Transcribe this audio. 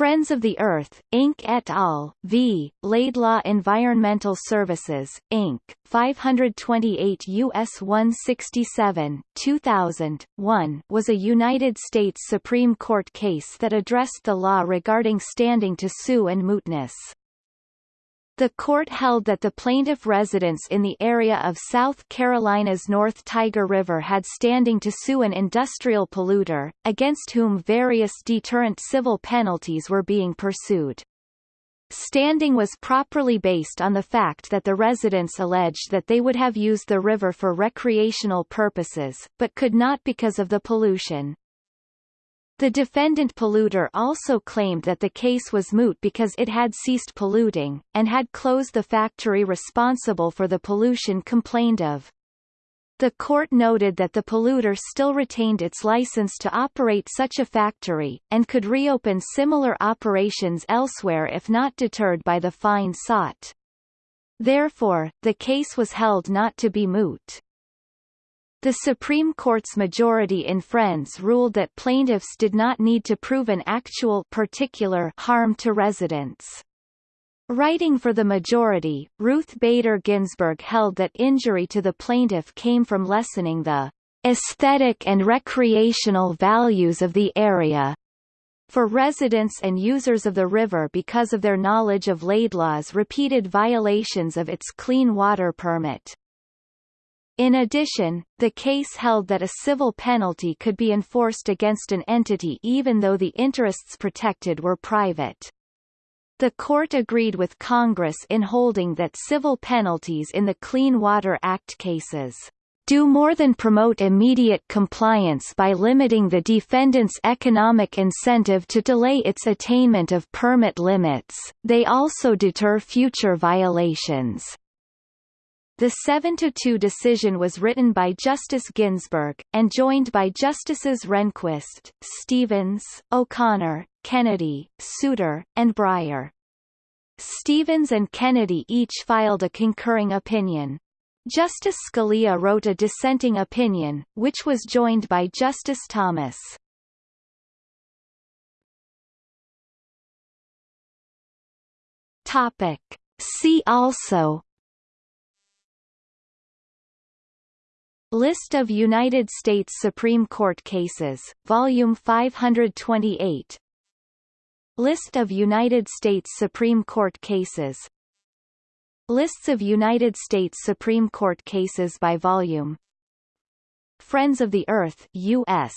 Friends of the Earth, Inc. et al., v. Laidlaw Environmental Services, Inc., 528 U.S. 167, 2000, 1 was a United States Supreme Court case that addressed the law regarding standing to sue and mootness. The court held that the plaintiff residents in the area of South Carolina's North Tyger River had standing to sue an industrial polluter, against whom various deterrent civil penalties were being pursued. Standing was properly based on the fact that the residents alleged that they would have used the river for recreational purposes, but could not because of the pollution. The defendant polluter also claimed that the case was moot because it had ceased polluting, and had closed the factory responsible for the pollution complained of. The court noted that the polluter still retained its license to operate such a factory, and could reopen similar operations elsewhere if not deterred by the fine sought. Therefore, the case was held not to be moot. The Supreme Court's majority in Friends ruled that plaintiffs did not need to prove an actual particular harm to residents. Writing for the majority, Ruth Bader Ginsburg held that injury to the plaintiff came from lessening the aesthetic and recreational values of the area for residents and users of the river because of their knowledge of Laidlaw's repeated violations of its clean water permit. In addition, the case held that a civil penalty could be enforced against an entity even though the interests protected were private. The court agreed with Congress in holding that civil penalties in the Clean Water Act cases do more than promote immediate compliance by limiting the defendant's economic incentive to delay its attainment of permit limits, they also deter future violations. The 7-2 decision was written by Justice Ginsburg, and joined by Justices Rehnquist, Stevens, O'Connor, Kennedy, Souter, and Breyer. Stevens and Kennedy each filed a concurring opinion. Justice Scalia wrote a dissenting opinion, which was joined by Justice Thomas. Topic. See also List of United States Supreme Court cases, Volume 528 List of United States Supreme Court cases. Lists of United States Supreme Court cases by volume. Friends of the Earth U.S.